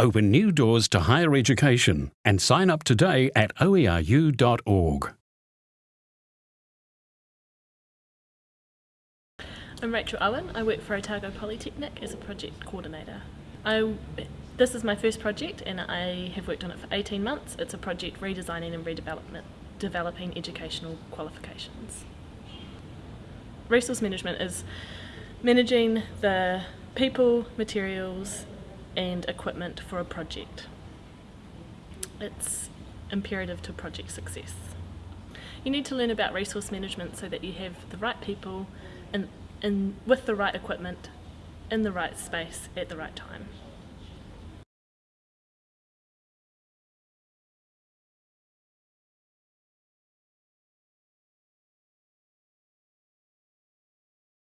Open new doors to higher education and sign up today at oeru.org. I'm Rachel Owen. I work for Otago Polytechnic as a project coordinator. I, this is my first project and I have worked on it for 18 months. It's a project redesigning and redevelopment, developing educational qualifications. Resource management is managing the people, materials and equipment for a project. It's imperative to project success. You need to learn about resource management so that you have the right people and in, with the right equipment in the right space at the right time.